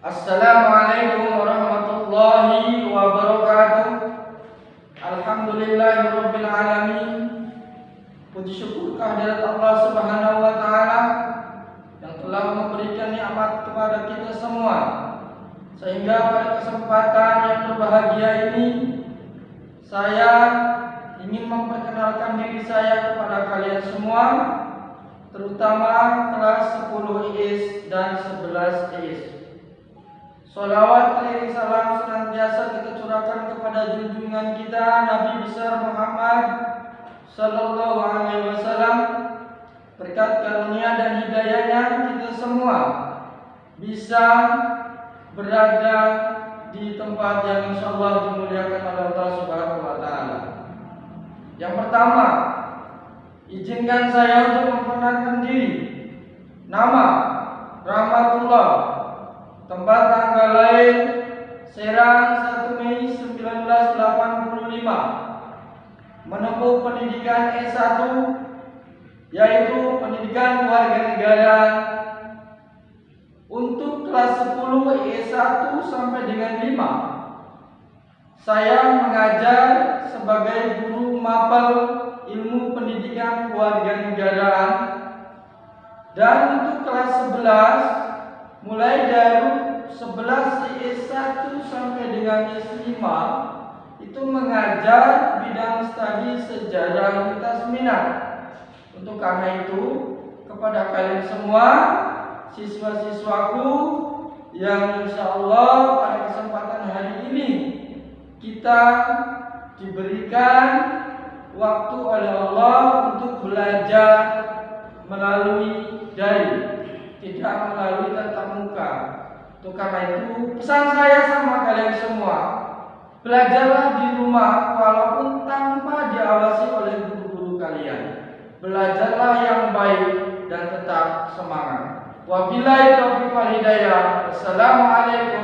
Assalamualaikum warahmatullahi wabarakatuh. Alhamdulillahirrabbilalamin Puji syukur kehadirat Allah subhanahu wa ta'ala telah memberikan nikmat kepada kita semua sehingga pada kesempatan yang berbahagia ini saya ingin memperkenalkan diri saya kepada kalian semua terutama kelas 10 IS dan 11 IS. Salawat dan salam senantiasa kita curahkan kepada junjungan kita Nabi besar Muhammad sallallahu alaihi wasallam. Berkat karunia dan hidayahnya kita semua bisa berada di tempat yang insyaallah dimuliakan oleh Allah Subhanahu wa taala. Yang pertama, izinkan saya untuk memperkenalkan diri. Nama Rahmatullah Tempat tanggal lahir Serang 1 Mei 1985 Menempuh pendidikan S1 Yaitu pendidikan warga negara Untuk kelas 10 E1 sampai dengan 5 Saya mengajar sebagai guru mapel ilmu pendidikan warga negaraan Dan untuk kelas 11 mulai dari 11 IS1 sampai dengan IS5 itu mengajar bidang studi sejarah lintas minat. Untuk karena itu, kepada kalian semua siswa-siswaku yang insya Allah pada kesempatan hari ini kita diberikan waktu oleh Allah untuk belajar melalui dari tidak melalui tatap muka. Untuk karena itu pesan saya sama kalian semua, belajarlah di rumah walaupun tanpa diawasi oleh guru-guru kalian. Belajarlah yang baik dan tetap semangat. Wabillahi taufiq wal hidayah. Wabarakatuh.